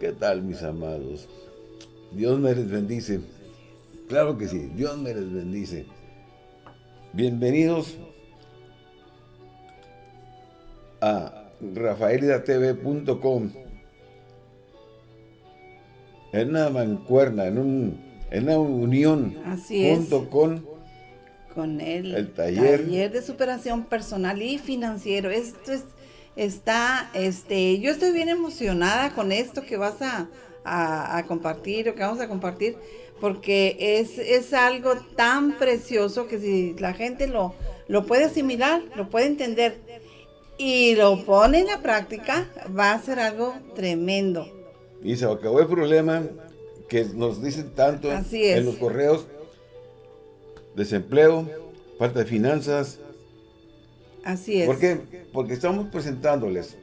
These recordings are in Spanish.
¿Qué tal, mis amados? Dios me les bendice. Claro que sí, Dios me les bendice. Bienvenidos a rafaelidatv.com en una mancuerna, en, un, en una unión Así junto es. con con el, El taller. de superación personal y financiero. Esto es, está, este, yo estoy bien emocionada con esto que vas a, a- a compartir o que vamos a compartir, porque es, es algo tan precioso que si la gente lo, lo puede asimilar, lo puede entender y lo pone en la práctica, va a ser algo tremendo. Y se acabó el problema que nos dicen tanto Así en los correos. Desempleo, falta de finanzas. Así es. ¿Por qué? Porque estamos presentándoles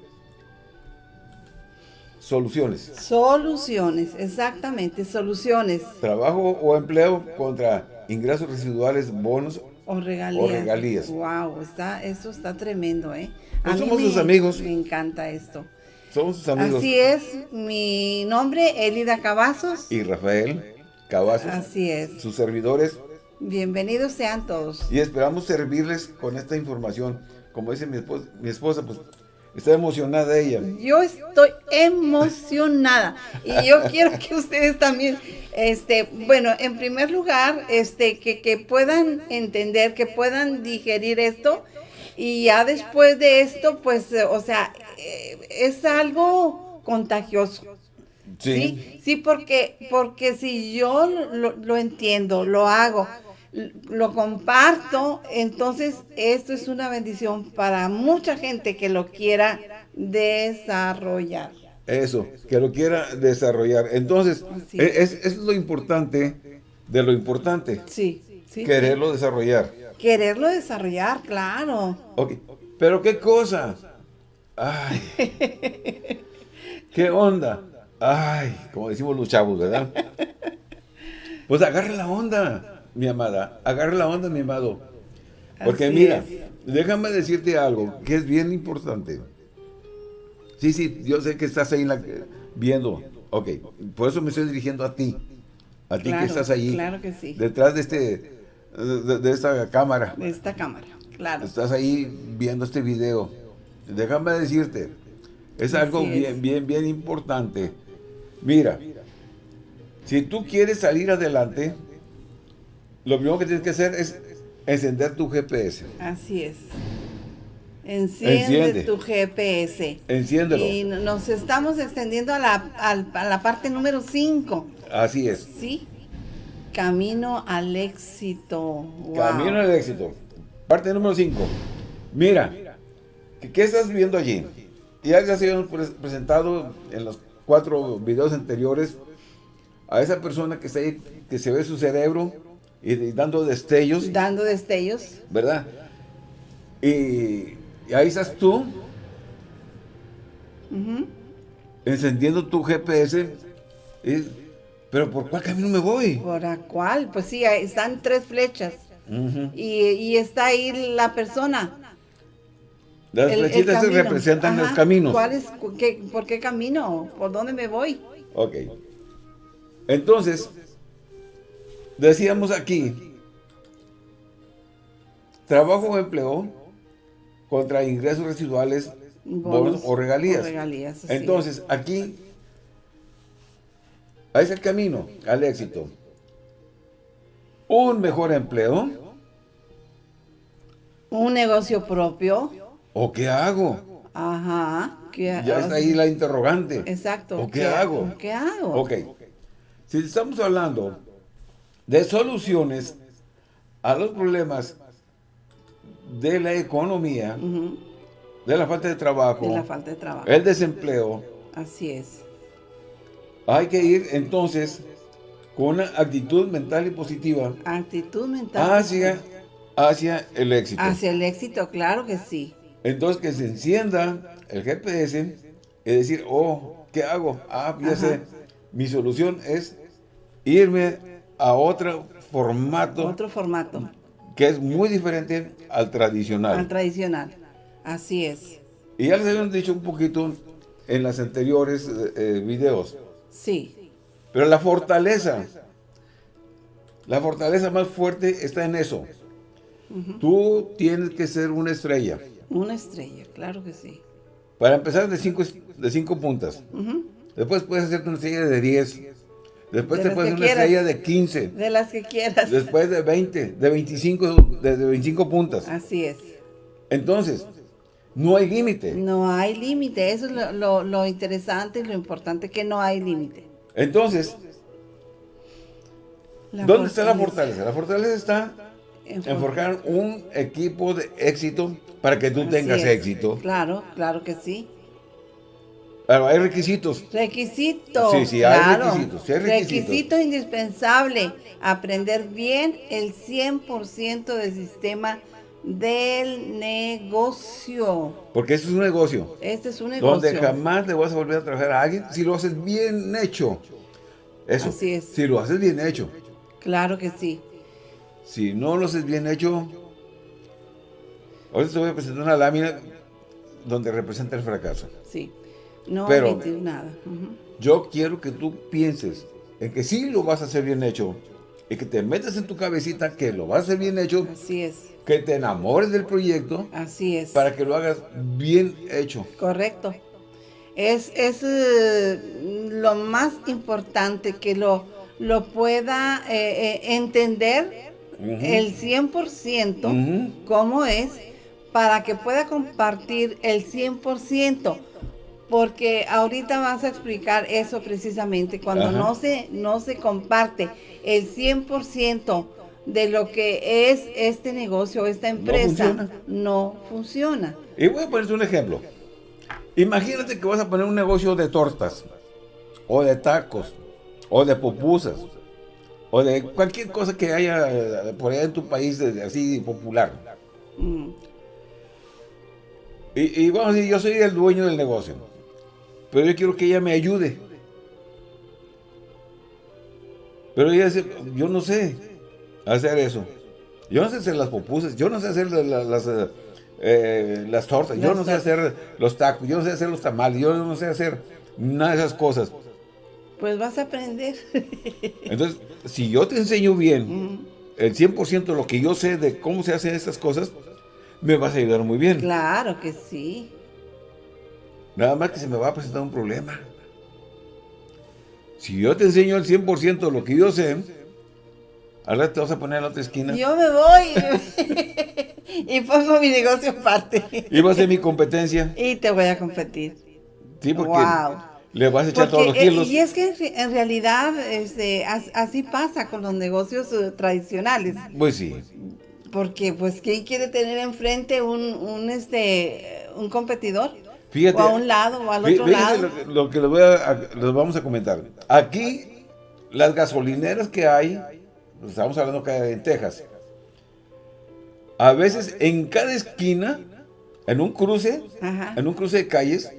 soluciones. Soluciones, exactamente, soluciones Trabajo o empleo contra ingresos residuales, bonos. o regalías. O regalías. Wow, está, eso está tremendo, ¿eh? A Pues mí somos me- sus amigos. Me encanta esto. Somos sus amigos. Así es, mi nombre, Elida Cavazos. Y Rafael Cavazos, Así es. sus servidores. Bienvenidos sean todos. Y esperamos servirles con esta información. Como dice mi esposa, mi esposa pues está emocionada ella. Yo estoy emocionada y yo quiero que ustedes también, este, bueno, en primer lugar, este, que, que puedan entender, que puedan digerir esto y ya después de esto, pues, o sea, eh, es algo contagioso. Sí, sí, porque, porque si yo lo, lo entiendo, lo hago, lo comparto, entonces esto es una bendición para mucha gente que lo quiera desarrollar. Eso, que lo quiera desarrollar. Entonces, e- es, es lo importante de lo importante. Sí, sí. Quererlo desarrollar. Quererlo desarrollar, claro. Ok, pero ¿qué cosa? Ay, ¿qué onda? Ay, como decimos los chavos, ¿verdad? Pues agarra la onda, mi amada. Agarra la onda, mi amado. Porque Así mira, es. déjame decirte algo que es bien importante. Sí, sí, yo sé que estás ahí en la- viendo. Ok, por eso me estoy dirigiendo a ti. A ti Claro, que estás allí. claro que sí. Detrás de, este, de, de esta cámara. De esta cámara, claro. Estás ahí viendo este video. Déjame decirte, es algo es. bien, bien, bien importante. Mira, si tú quieres salir adelante, lo primero que tienes que hacer es encender tu GPS. Así es. Enciende, Enciende. tu GPS. Enciéndelo. Y nos estamos extendiendo a la, a la parte número 5. Así es. ¿Sí? Camino al éxito. Wow. Camino al éxito. Parte número 5. Mira, ¿qué, qué estás viendo allí? Ya ya se pres- presentado en los cuatro videos anteriores a esa persona que está ahí, que se ve su cerebro y, y dando destellos, Dando destellos. ¿verdad? Y, y ahí estás tú encendiendo tu GPS. y- pero ¿por cuál camino me voy? ¿Por la cual? Pues sí, están tres flechas. Y, y está ahí la persona. Las el- el flechitas camino. representan los caminos. ¿Cuál es, cu- qué- ¿Por qué camino? ¿Por dónde me voy? Ok. Entonces, decíamos aquí, trabajo o empleo contra ingresos residuales, bonos, o regalías. o regalías, Entonces, aquí, ahí es el camino al éxito. Un mejor empleo, Un negocio propio. ¿O qué hago? Ajá. ¿qué Ya está ahí la interrogante. Exacto. ¿O qué hago? ¿Qué hago? Ok. Si estamos hablando de soluciones a los problemas de la economía, de la falta de trabajo, De la falta de trabajo. el desempleo, Así es. hay que ir entonces con una actitud mental y positiva Actitud mental. hacia, hacia el éxito. Hacia el éxito, claro que sí. Entonces que se encienda el GPS y decir, oh, ¿qué hago? Ah, ya sé, mi solución es irme a otro formato Otro formato. que es muy diferente al tradicional. Al tradicional. Así es. y ya les habíamos dicho un poquito en las anteriores eh, eh, videos. Sí. Pero la fortaleza, la fortaleza más fuerte está en eso. Tú tienes que ser una estrella. Una estrella, claro que sí. Para empezar de cinco, de cinco puntas. Después puedes hacerte una estrella de 10. Después te puedes hacer una estrella de 15. De las que quieras. Después de 20, de 25, de, 25 puntas. Así es. Entonces, no hay límite. No hay límite. Eso es lo, lo, interesante y lo importante, que no hay límite. Entonces, ¿dónde está la fortaleza? La fortaleza está en, forjar un equipo de éxito para que tú tengas éxito. Claro, claro que sí. Claro, hay requisitos. Requisitos. Sí, sí, hay requisitos. Requisito indispensable. Aprender bien el 100% del sistema del negocio. Porque este es un negocio. Este es un negocio. Donde jamás le vas a volver a trabajar a alguien si lo haces bien hecho. Eso. Así es. Si lo haces bien hecho. Claro que sí. Si no lo haces bien hecho, ahora te voy a presentar una lámina donde representa el fracaso. Sí, no Pero, nada. Yo quiero que tú pienses en que sí lo vas a hacer bien hecho y que te metas en tu cabecita que lo vas a hacer bien hecho. Así es. Que te enamores del proyecto. Así es. Para que lo hagas bien hecho. Correcto. Es, es eh, lo más importante que lo, lo pueda eh, eh, entender el 100% cómo es para que pueda compartir el 100%. Porque ahorita vas a explicar eso precisamente, cuando no se, no se comparte el 100% de lo que es este negocio, esta empresa, no funciona. Y voy a ponerte un ejemplo. Imagínate que vas a poner un negocio de tortas, o de tacos, o de pupusas, o de cualquier cosa que haya eh, por allá en tu país así popular. Mm. Y, vamos a decir, yo soy el dueño del negocio, pero yo quiero que ella me ayude. Pero ella dice, yo no sé hacer eso. Yo no sé hacer las pupusas, yo no sé hacer las, eh, eh, las tortas, yo no sé hacer los tacos, yo no sé hacer los tamales, yo no sé hacer nada de esas cosas. Pues vas a aprender. Entonces, si yo te enseño bien el 100% de lo que yo sé de cómo se hacen estas cosas, me vas a ayudar muy bien. Claro que sí. Nada más que se me va a presentar un problema. Si yo te enseño el 100% de lo que yo sé, ahora te vas a poner en la otra esquina. Yo me voy y pongo mi negocio aparte. Y vas a ser mi competencia. Y te voy a competir. Sí, porque... Wow le vas a echar todos los eh, kilos. Y es que en realidad este, así pasa con los negocios eh, tradicionales. Pues sí. Porque, pues, ¿quién quiere tener enfrente un, un, este, un competidor? Fíjate. O a un lado o al otro lado. Lo, lo, que les, voy a, les vamos a comentar. Aquí, las gasolineras que hay, pues, estamos hablando que en Texas, a veces en cada esquina, en un cruce, en un cruce de calles,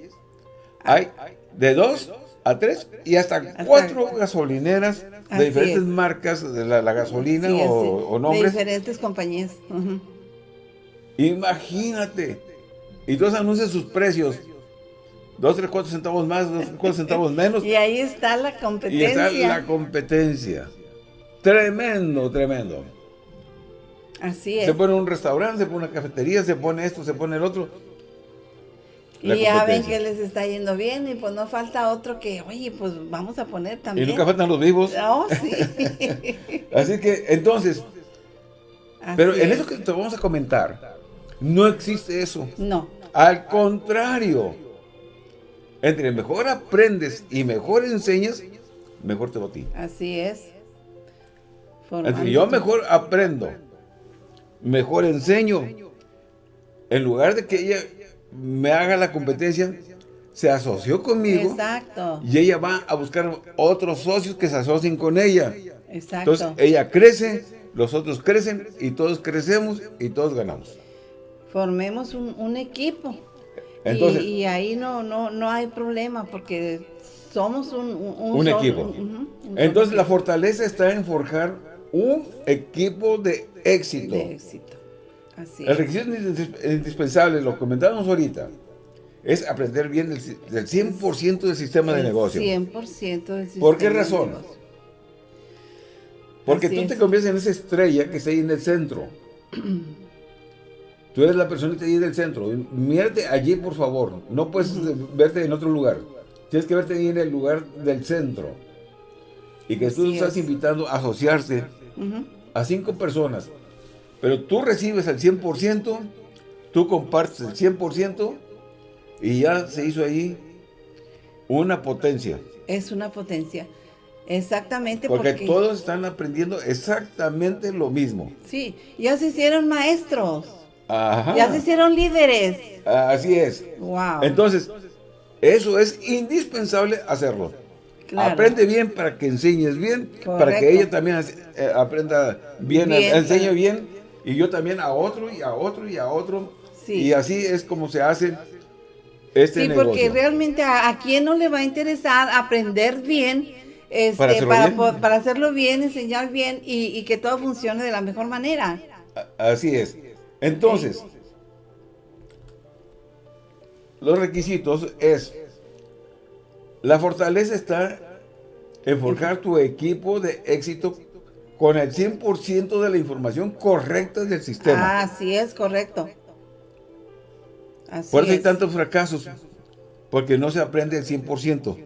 hay de dos a tres y hasta, cuatro gasolineras de diferentes marcas de la, gasolina o, nombres. De diferentes compañías. Imagínate. Y todos anuncian sus precios. Dos, tres, cuatro centavos más, dos, cuatro centavos menos. y ahí está la competencia. Y está la competencia. Tremendo, tremendo. Así es. Se pone un restaurante, se pone una cafetería, se pone esto, se pone el otro. Y ya ven que les está yendo bien y pues no falta otro que, oye, pues vamos a poner también. Y nunca faltan los vivos. Oh, sí. Así que, entonces, pero en eso que te vamos a comentar, no existe eso. No. Al contrario, entre mejor aprendes y mejor enseñas, mejor te va a ti. Así es. Entre yo mejor aprendo, mejor enseño, en lugar de que ella me haga la competencia, se asoció conmigo. Exacto. Y ella va a buscar otros socios que se asocien con ella. Exacto. Entonces, ella crece, los otros crecen, y todos crecemos, y todos ganamos. Formemos un, equipo. Entonces, y, ahí no, no, no hay problema, porque somos un, un, equipo. Entonces, la fortaleza está en forjar un equipo de éxito. De éxito. El requisito indispensable, lo comentábamos ahorita, es aprender bien del, del 100% del sistema de negocio. 100% del sistema ¿Por qué razón? Porque Así tú es. te conviertes en esa estrella que está ahí en el centro. Tú eres la persona que está ahí en el centro. Mírate allí, por favor. No puedes verte en otro lugar. Tienes que verte ahí en el lugar del centro. Y que tú Así estás es. invitando a asociarse a cinco personas. Pero tú recibes el 100%, tú compartes el 100% y ya se hizo ahí una potencia. Es una potencia. Exactamente Porque, porque, todos están aprendiendo exactamente lo mismo. sí, ya se hicieron maestros, Ajá. ya se hicieron líderes. Así es. Wow. Entonces, eso es indispensable hacerlo. Claro. Aprende bien para que enseñes bien, para que ella también eh, aprenda bien, Bien, enseñe bien, y yo también a otro, y a otro, y a otro. Sí. Y así es como se hace este Sí, negocio. porque realmente a, a quién no le va a interesar aprender bien, este, Para para, hacerlo bien. po- para hacerlo bien, enseñar bien y, y que todo funcione de la mejor manera. Así es. Entonces, los requisitos es, la fortaleza está en forjar tu equipo de éxito con el 100% de la información correcta del sistema. Así es, correcto. Así Por eso hay tantos fracasos, porque no se aprende el 100%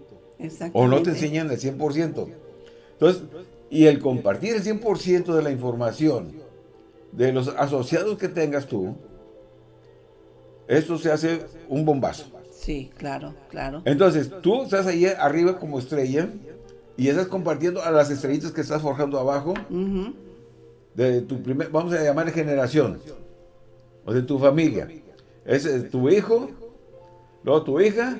o no te enseñan el 100%. Entonces, y el compartir el 100% de la información de los asociados que tengas tú, esto se hace un bombazo. Sí, claro, claro. Entonces, tú estás ahí arriba como estrella y estás compartiendo a las estrellitas que estás forjando abajo de tu primer, vamos a llamar generación, o de tu familia. Es tu hijo, luego tu hija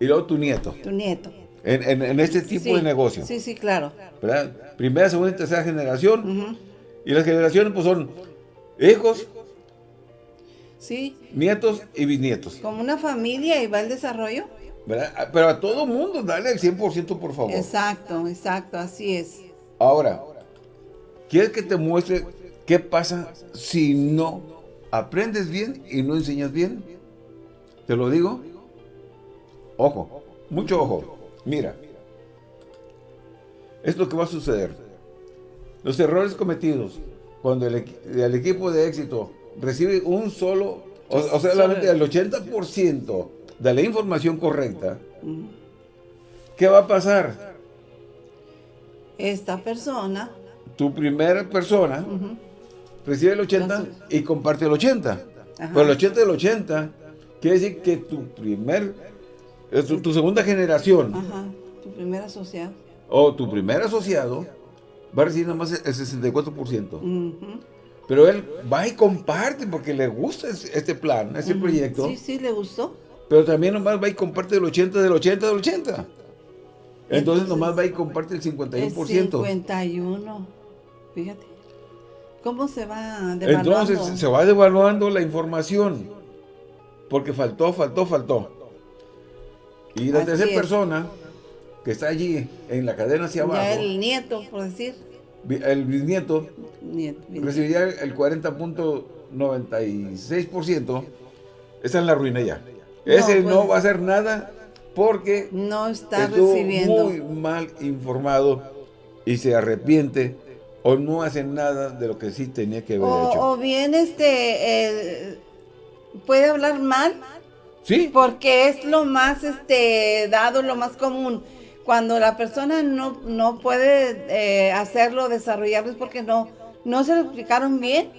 y luego tu nieto. Tu nieto. En, en- en este tipo Sí, de negocio. Sí, sí, claro. ¿verdad? Primera, segunda y tercera generación. Y las generaciones pues son hijos, Sí, nietos y bisnietos. como una familia y va el desarrollo. ¿verdad? Ah, Pero a todo mundo dale el 100% por favor. Exacto, exacto, así es. Ahora, ¿quieres que te muestre qué pasa si no aprendes bien y no enseñas bien? ¿Te lo digo? Ojo, mucho ojo. Mira, es lo que va a suceder. Los errores cometidos cuando el, el equipo de éxito recibe un solo, o, o sea, solamente el 80% de la información correcta, ¿qué va a pasar? Esta persona, tu primera persona recibe el 80 Entonces- y comparte el 80. Ajá. Pero el 80 del 80 quiere decir que tu primer, eh, tu, tu segunda generación ajá, tu primer asociado. o tu primer asociado va a recibir nada más el 64%. Ujú. Pero él va y comparte porque le gusta es- este plan, este proyecto. Sí, sí, le gustó. Pero también nomás va y comparte el 80 del 80 del 80. Entonces, Entonces, nomás va y comparte el El 51%. 51. Fíjate. ¿Cómo se va devaluando? Entonces se va devaluando la información. Porque faltó, faltó, faltó. Y la tercera persona que está allí en la cadena hacia ya abajo, el nieto, por decir. El bisnieto, Nieto, recibiría el 40.96%. Está en la ruina ya. Ese no pues- va a hacer nada porque No está estuvo recibiendo. muy mal informado y se arrepiente o no hace nada de lo que sí tenía que haber hecho. O, o bien este eh, puede hablar mal Sí, porque es lo más este dado, lo más común. Cuando la persona no, no puede eh, hacerlo, desarrollarlo es porque no, no se lo explicaron bien.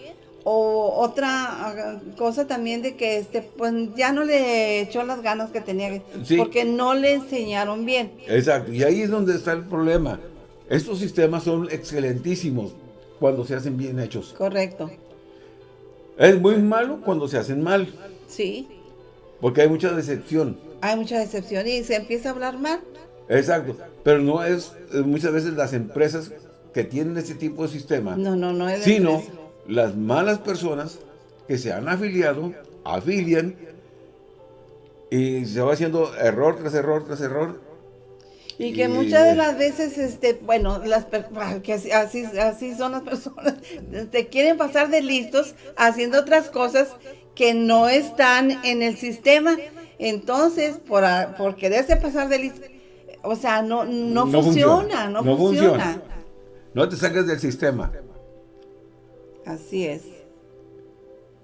O otra ah, cosa también de que este pues ya no le echó las ganas que tenía Sí. porque no le enseñaron bien. Exacto, y ahí es donde está el problema. Estos sistemas son excelentísimos cuando se hacen bien hechos. Correcto. Es muy malo cuando se hacen mal, Sí. porque hay mucha decepción. Hay mucha decepción y se empieza a hablar mal. Exacto, pero no es eh, muchas veces las empresas que tienen este tipo de sistema, No, no, no es sino empresa. las malas personas que se han afiliado, afilian y se va haciendo error tras error tras error. Y que Y- muchas de las veces, este, bueno, las ah, que así, así, son las personas, te quieren pasar de listos haciendo otras cosas que no están en el sistema Entonces, por, por quererse pasar de listo, o sea, no, no, funciona, no, funciona. No te saques del sistema. Así es.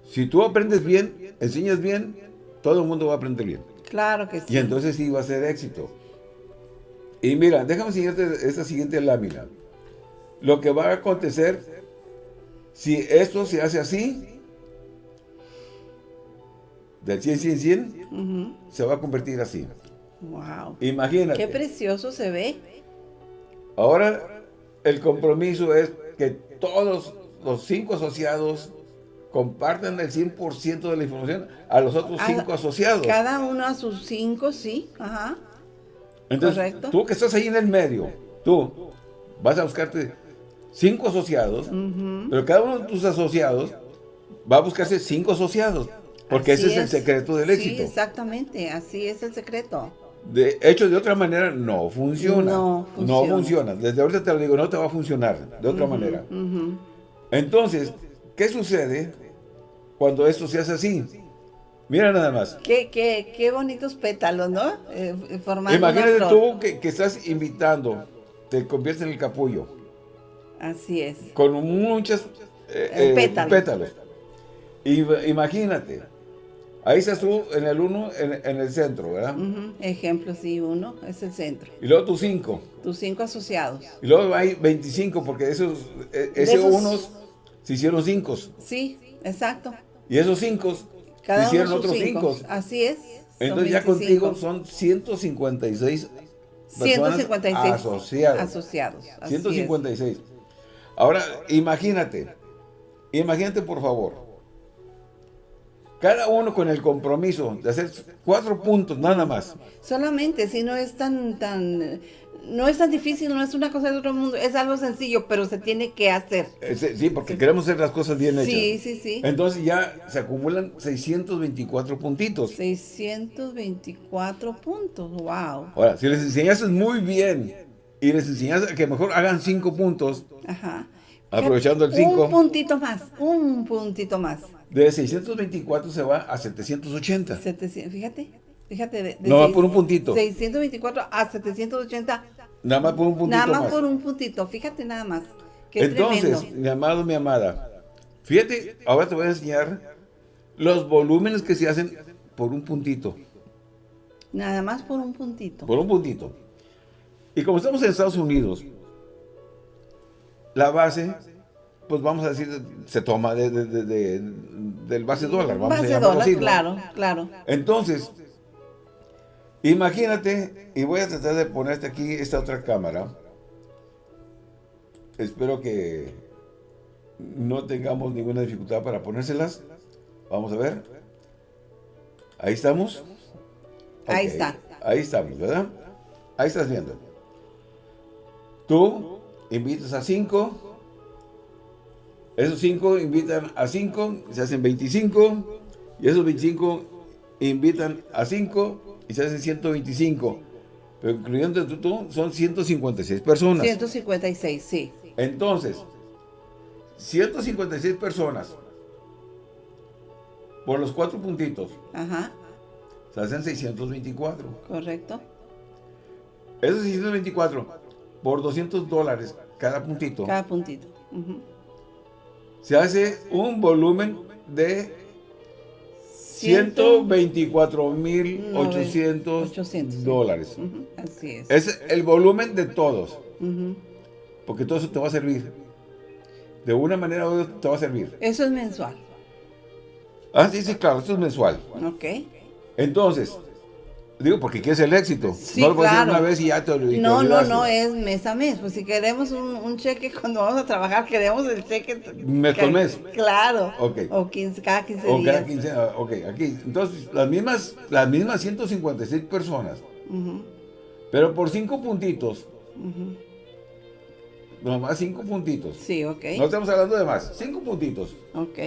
Si tú aprendes bien, enseñas bien, todo el mundo va a aprender bien. Claro que sí. Y entonces sí va a ser éxito. Y mira, déjame enseñarte esta siguiente lámina. Lo que va a acontecer, si esto se hace así, del 100, 100, 100, se va a convertir así. Wow. Imagínate. Qué precioso se ve. Ahora, el compromiso es que todos los cinco asociados compartan el 100% de la información a los otros cinco asociados. Cada uno a sus cinco, sí. Ajá. Entonces, Correcto. tú que estás ahí en el medio, tú vas a buscarte cinco asociados, pero cada uno de tus asociados va a buscarse cinco asociados, porque ese es, el secreto del éxito. Sí, exactamente, así es el secreto. De hecho, de otra manera, no funciona. No funciona. No funciona. Desde ahorita te lo digo, no te va a funcionar de otra manera. Entonces, ¿qué sucede cuando esto se hace así? Mira nada más. Qué, qué, qué bonitos pétalos, ¿no? Eh, Imagínate tú que, que, estás invitando, te conviertes en el capullo. Así es. Con muchos eh, eh, pétalos. Y, imagínate, ahí estás tú en el uno, en, el centro, ¿verdad? Ejemplo, sí, uno es el centro. Y luego tus cinco. Tus cinco asociados. Y luego hay 25, porque esos, esos, unos se hicieron cinco. Sí, exacto. Y esos cinco cada hicieron otros cinco. Así es. Entonces ya contigo son 156 156 asociados. asociados 156. Ahora, imagínate, imagínate por favor, cada uno con el compromiso de hacer cuatro puntos, nada más. Solamente, si no es tan, tan no es tan difícil, no es una cosa de otro mundo, es algo sencillo, pero se tiene que hacer. Sí, porque queremos hacer las cosas bien hechas. Sí, sí, sí. Entonces ya se acumulan 624 puntitos. 624 puntos, wow. Ahora, si les enseñas muy bien y les enseñas que mejor hagan 5 puntos, Ajá. Aprovechando el 5. Un puntito más, un puntito más. De 624 se va a 780. 700, fíjate. Fíjate, de, no va por un puntito. 624 a 780. Nada más por un puntito. Nada más, por un puntito, fíjate nada más. Entonces, mi amado, mi amada, fíjate, ahora te voy a enseñar los volúmenes que se hacen por un puntito. Nada más por un puntito. Por un puntito. Y como estamos en Estados Unidos, la base, pues vamos a decir, se toma de, del base dólar. Vamos base dólar, claro, claro. Entonces, Imagínate, y voy a tratar de ponerte aquí esta otra cámara. Espero que no tengamos ninguna dificultad para ponérselas. Vamos a ver. Ahí estamos. Ahí está. Ahí estamos, ¿verdad? Ahí estás viendo. Tú invitas a cinco. Esos cinco invitan a cinco. Se hacen 25. Y esos 25 invitan a cinco y se hacen 125. Pero incluyendo tú, son 156 personas. 156, sí. Entonces, 156 personas por los cuatro puntitos. Ajá. Se hacen 624. Correcto. Esos 624 por 200 dólares cada puntito. Cada puntito. Se hace un volumen de 124.800 dólares. Así es. Es el volumen de todos. Porque todo eso te va a servir. De una manera u otra te va a servir. Eso es mensual. Ah, sí, sí, claro, eso es mensual. Ok. Entonces, Digo, porque quieres el éxito. no lo puedes hacer una vez y ya te olvidaste. No, no, no, es mes a mes. Pues si queremos un, cheque cuando vamos a trabajar, queremos el cheque. Mes con mes. Claro. Ok. O 15, cada 15 o cada 15, ah, ok, aquí. Entonces, las mismas, las mismas 156 personas. Pero por 5 puntitos. Nomás 5 puntitos. Sí, ok. No estamos hablando de más. 5 puntitos. Ok.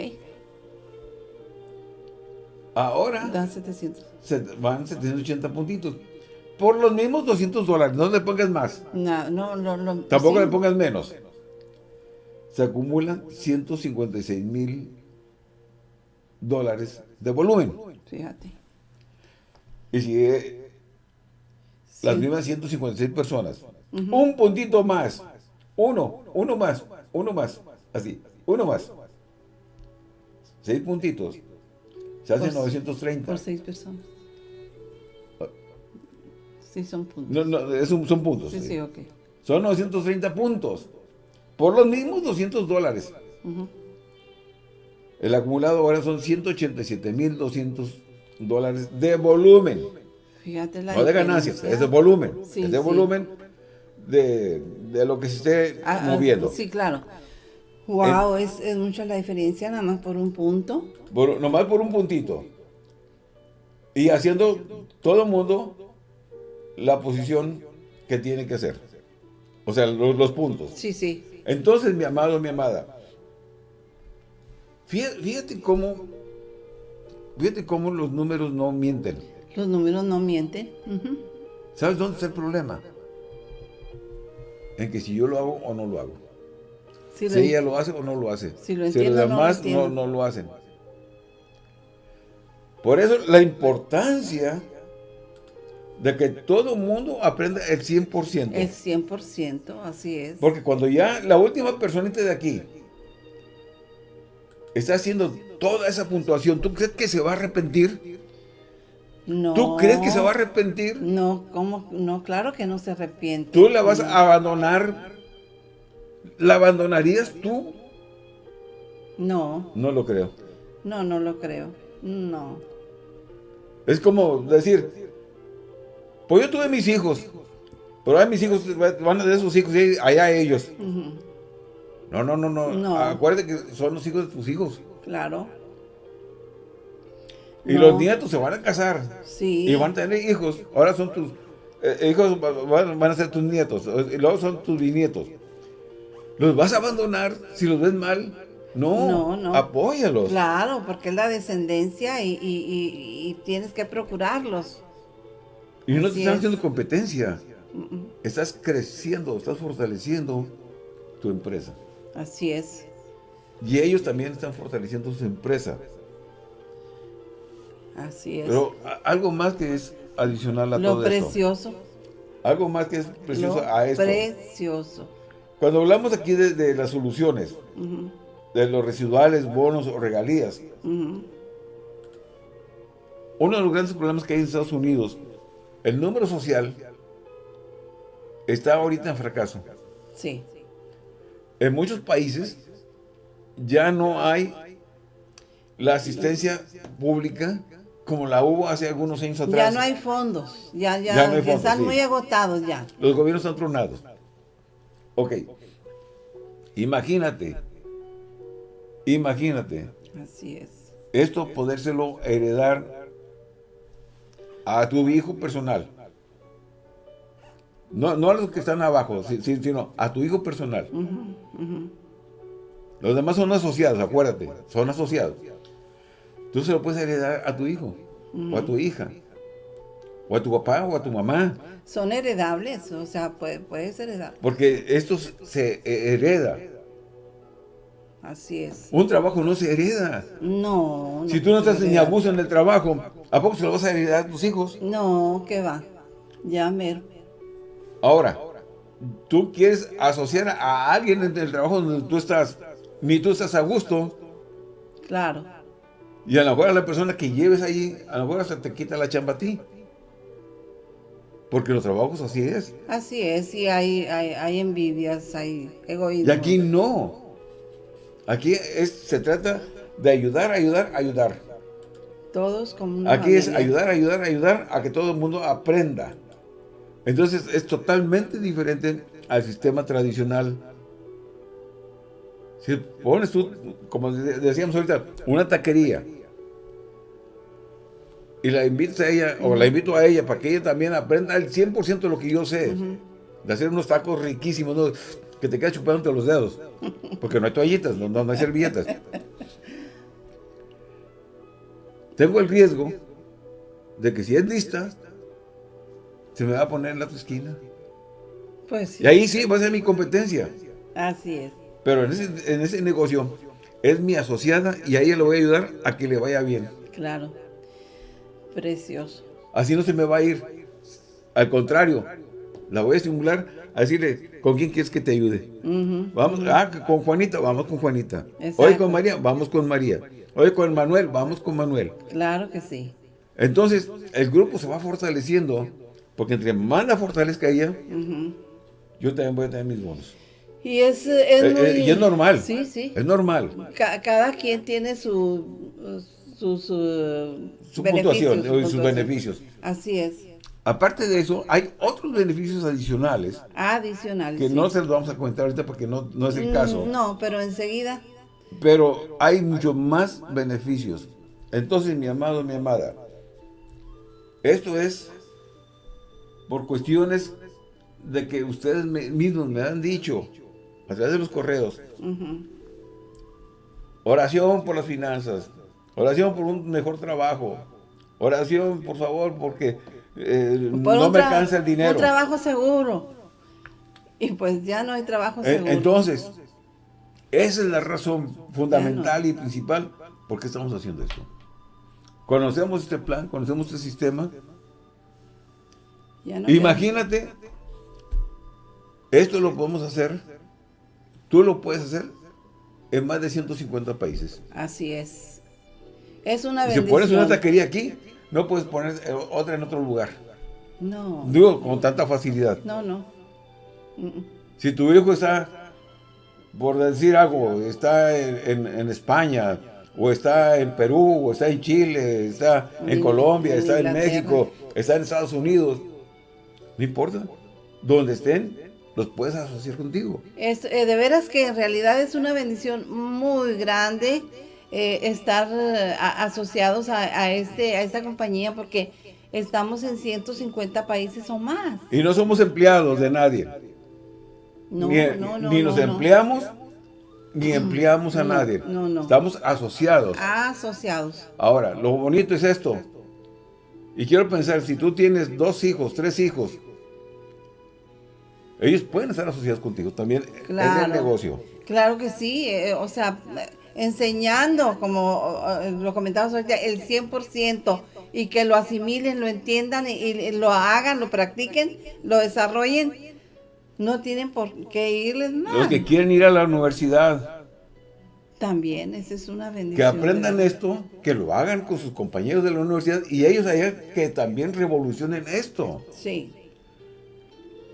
Ahora. Dan 700 van 780 puntitos. Por los mismos 200 dólares, no le pongas más. No, no, no. Tampoco le pongas menos. Se acumulan 156 mil dólares de volumen. Fíjate. Y si eh, las mismas 156 personas, un puntito más, uno, uno más, uno más, así, uno más. Seis puntitos. Se hacen 930. Por seis personas. Sí, son puntos. No, no, son puntos. Sí, sí, ok. Son 930 puntos. Por los mismos 200 dólares. El acumulado ahora son 187.200 dólares de volumen. Fíjate la No de ganancias, es de volumen. Sí, es de volumen de, de lo que se esté Ah, ah, moviendo. Sí, claro. Wow, es, es mucha la diferencia nada más por un punto. Por- nomás por un puntito. Y haciendo todo el mundo la posición que tiene que hacer. O sea, los, los puntos. Sí, sí. Entonces, mi amado, mi amada, fíjate, fíjate cómo, fíjate cómo los números no mienten. Los números no mienten. ¿Sabes dónde está el problema? En que si yo lo hago o no lo hago. Lo Si ella lo hace o no lo hace. Si lo los entiendo, lo demás no, entiendo. no lo hacen. Por eso la importancia de que todo mundo aprenda el 100%. El 100%, así es. Porque cuando ya la última personita de aquí está haciendo toda esa puntuación, ¿tú crees que se va a arrepentir? No. ¿Tú crees que se va a arrepentir? No, ¿cómo? No, claro que no se arrepiente. ¿Tú la vas a abandonar? ¿La abandonarías tú? No, No lo creo. no, no lo creo. No. Es como decir, pues yo tuve mis hijos, pero ahora mis hijos van a de sus hijos y allá ellos. No, no, no, no. No. Acuérdate que son los hijos de tus hijos. Claro. Y No. los nietos se van a casar. Sí. Y van a tener hijos. Ahora son tus eh, hijos, va- van, van a ser tus nietos. Y luego son tus bisnietos. ¿Los vas a abandonar si los ves mal? No. No, no. Apóyalos. Claro, porque es la descendencia y, y- y- y tienes que procurarlos. Y no te están es. haciendo competencia. Estás creciendo, estás fortaleciendo tu empresa. Así es. Y ellos también están fortaleciendo su empresa. Así es. Pero algo más que es adicional a lo todo esto. precioso. Algo más que es precioso lo a esto. precioso. Cuando hablamos aquí de, de las soluciones, de los residuales, bonos o regalías, uno de los grandes problemas que hay en Estados Unidos, el número social está ahorita en fracaso. Sí. En muchos países ya no hay la asistencia pública como la hubo hace algunos años atrás. Ya no hay fondos. Ya, ya, Ya no hay fondos, están sí. muy agotados ya. Los gobiernos están tronados. Ok. Imagínate. Imagínate. Así es. Esto podérselo heredar a tu hijo personal. No, no a los que están abajo, si- si- sino a tu hijo personal. Los demás son asociados, acuérdate, son asociados. Tú se lo puedes heredar a tu hijo, o a tu hija, o a tu papá, o a tu mamá. Son heredables, o sea, puede, puedes heredar. Porque esto se hereda. Así es. Un trabajo no se hereda. No. Si tú no estás ni abuso en el trabajo, ¿a poco se lo vas a heredar a tus hijos? No, que va. Ya mero. Ahora, tú quieres asociar a alguien en el trabajo donde tú estás, ni tú estás a gusto, Claro. y a lo mejor a la persona que lleves ahí, a lo mejor hasta te quita la chamba a ti. Porque los trabajos así es. Así es, y hay, hay, hay envidias, hay egoísmo. Y aquí no. Aquí es, se trata de ayudar, ayudar, ayudar. Todos como una Aquí es ayudar, ayudar, ayudar a que todo el mundo aprenda. Entonces es totalmente diferente al sistema tradicional. Si pones tú, como de- decíamos ahorita, una taquería y la invitas a ella, o la invito a ella para que ella también aprenda el 100% de lo que yo sé, de hacer unos tacos riquísimos, ¿no? que te quedas chupando entre los dedos, porque no hay toallitas, no, no hay servilletas. Tengo el riesgo de que si es lista, se me va a poner en la otra esquina. Pues sí, Y ahí sí va a ser mi competencia. así es. Pero en ese, en ese negocio es mi asociada y a ella le voy a ayudar a que le vaya bien. Claro. Precioso. Así no se me va a ir. Al contrario, la voy a estimular a decirle, ¿con quién quieres que te ayude? vamos, ah, con Juanita, vamos con Juanita. Hoy con María, vamos con María. Hoy con Manuel, vamos con Manuel. Claro que sí. Entonces, el grupo se va fortaleciendo, porque entre más la fortalezca ella, yo también voy a tener mis bonos. Y es, es, eh, eh, y es normal. Sí, sí. Es normal. cada quien tiene su, sus su puntuación y sus beneficios. Así es. Aparte de eso, hay otros beneficios adicionales. Adicionales. Que no se los vamos a comentar ahorita porque no, no es el caso. Mm, no, pero enseguida. Pero hay mucho más beneficios. Entonces, mi amado, mi amada, esto es por cuestiones de que ustedes mismos me han dicho a través de los correos. Oración por las finanzas. Oración por un mejor trabajo. Oración, por favor, porque eh, no me alcanza el dinero. Un trabajo seguro. Y pues ya no hay trabajo eh, seguro. Entonces, esa es la razón fundamental y principal por qué estamos haciendo esto. Conocemos este plan, conocemos este sistema. Imagínate, esto lo podemos hacer, tú lo puedes hacer en más de 150 países. Así es. Es una bendición. Si pones una taquería aquí, no puedes poner otra en otro lugar. No. Digo, con tanta facilidad. No, no. Si tu hijo está, por decir algo, está en, España, o está en Perú, o está en Chile, está en Colombia, está en México, está en Estados Unidos, no importa. Donde estén, los puedes asociar contigo. Es, eh, de veras que en realidad es una bendición muy grande eh, estar eh, asociados a, este, a esta compañía porque estamos en 150 países o más. Y no somos empleados de nadie. No, ni, no, ni nos empleamos, ni empleamos a nadie. Estamos asociados. Asociados. Ahora, lo bonito es esto. Y quiero pensar, si tú tienes dos hijos, tres hijos, ellos pueden estar asociados contigo también en el negocio. Claro que sí, eh, o sea, enseñando, como lo comentamos ahorita, el 100% y que lo asimilen, lo entiendan y, lo hagan, lo practiquen, lo desarrollen, no tienen por qué irles mal. Los que quieren ir a la universidad. También, esa es una bendición. Que aprendan esto, que lo hagan con sus compañeros de la universidad y ellos allá que también revolucionen esto. Sí.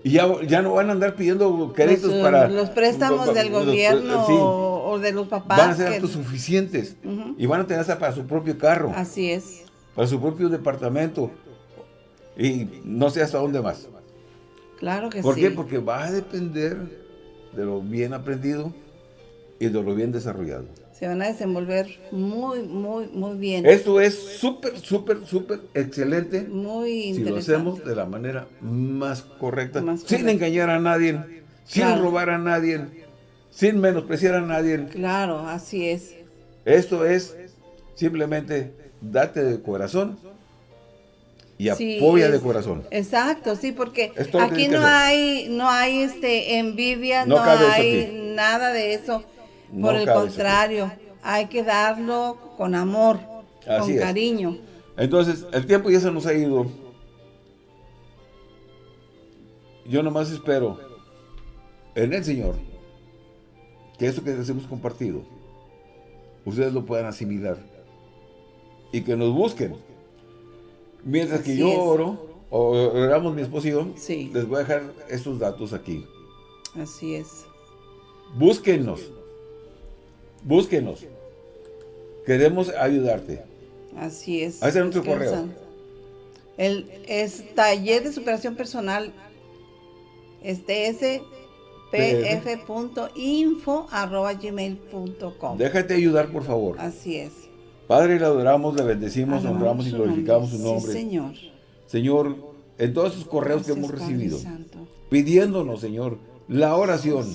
Y ya, ya no van a andar pidiendo créditos para... Los préstamos del gobierno o de los papás. Van a ser autosuficientes y van a tener hasta para su propio carro. Así es. Para su propio departamento. Y no sé hasta dónde más. Claro que sí. ¿Por qué? Porque va a depender de lo bien aprendido y de lo bien desarrollado se van a desenvolver muy, muy, muy bien. Esto es súper, súper, súper excelente. Muy Si lo hacemos de la manera más correcta, sin engañar a nadie, sin robar a nadie, sin menospreciar a nadie. Claro, así es. Esto es simplemente date de corazón y apoya de corazón. Exacto, sí, porque aquí no hay, no hay este envidia, no, hay nada de eso por el contrario, hay que darlo con amor, con cariño. Entonces, el tiempo ya se nos ha ido. Yo nomás espero en el Señor que esto que les hemos compartido, ustedes lo puedan asimilar y que nos busquen. Mientras que yo oro, o oramos mi esposo y yo, les voy a dejar estos datos aquí. Así es. Búsquennos. Búsquenos. Queremos ayudarte. Así es. Ahí está nuestro correo. El, es taller de superación personal. Este es pf.info arroba gmail.com. Déjate ayudar, por favor. Así es. Padre, le adoramos, le bendecimos, honramos y glorificamos su nombre. Sí, Señor. Señor, en todos esos correos que hemos recibido, pidiéndonos, Señor, la oración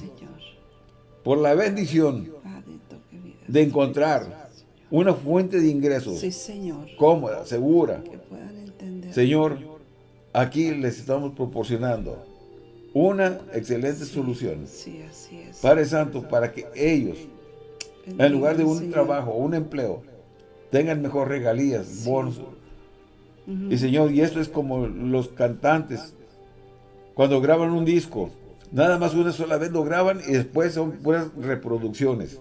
por la bendición de encontrar una fuente de ingresos cómoda, segura. Señor, aquí les estamos proporcionando una excelente solución. Padre Santo, para que ellos, en lugar de un trabajo o un empleo, tengan mejor regalías, bonos, Y Señor, y esto es como los cantantes, cuando graban un disco, nada más una sola vez lo graban y después son puras reproducciones.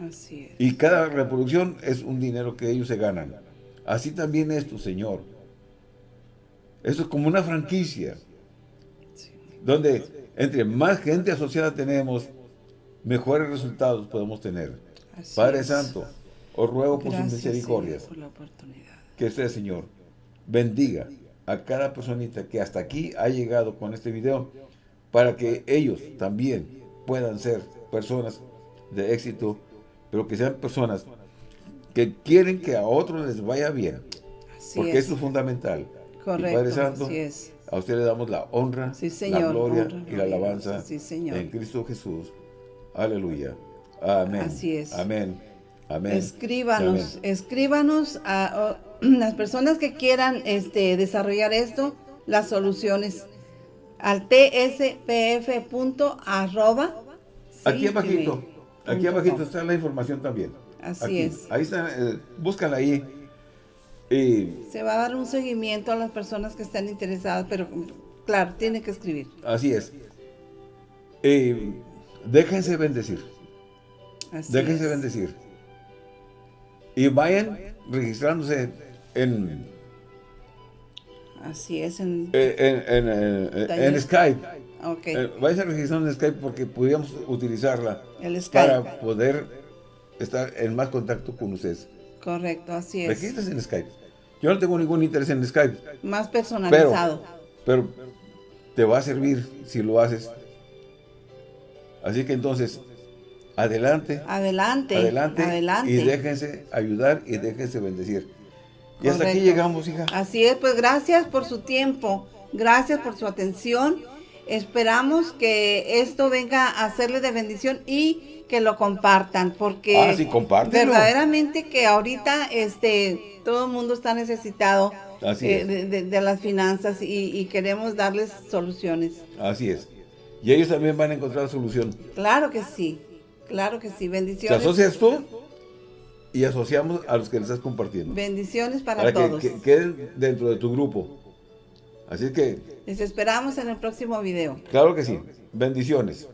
Así es. Y cada reproducción es un dinero que ellos se ganan. Así también esto, Señor. Esto es como una franquicia. Donde entre más gente asociada tenemos, mejores resultados podemos tener. Padre Santo, os ruego por sus misericordias. Que usted, Señor, bendiga a cada personita que hasta aquí ha llegado con este video para que ellos también puedan ser personas de éxito, pero que sean personas que quieren que a otros les vaya bien. porque eso es fundamental. Correcto, Padre Santo, a usted le damos la honra, la gloria y la alabanza en Cristo Jesús. Aleluya. Amén. Así es. Amén. Amén. Escríbanos, escríbanos a, las personas que quieran este, desarrollar esto, las soluciones al tspf.arroba. Aquí abajito, aquí abajito está la información también. Así es. Ahí está, eh, búscala ahí. Y, Se va a dar un seguimiento a las personas que están interesadas, pero claro, tiene que escribir. Así es. Y, déjense bendecir. déjense bendecir. Y vayan registrándose en... Así es, en, eh, en, Skype. Okay. Eh, vayan registrando en Skype porque podríamos utilizarla para poder estar en más contacto con ustedes. Correcto, así es. Registras en Skype. Yo no tengo ningún interés en Skype. Más personalizado. Pero, pero te va a servir si lo haces. Así que entonces, adelante. Adelante. Adelante. Adelante. Y déjense ayudar y déjense bendecir. Y hasta aquí llegamos, hija. Así es, pues gracias por su tiempo. Gracias por su atención. Esperamos que esto venga a hacerle de bendición y que lo compartan, porque ah, sí, verdaderamente que ahorita este todo el mundo está necesitado eh, de, las finanzas y, queremos darles soluciones. Así es. Y ellos también van a encontrar solución. Claro que sí, claro que sí. Bendiciones. ¿Te asocias tú? Y asociamos a los que les estás compartiendo. Bendiciones para, todos. Que, que queden dentro de tu grupo. Así que... Les esperamos en el próximo video. Claro que sí. Bendiciones.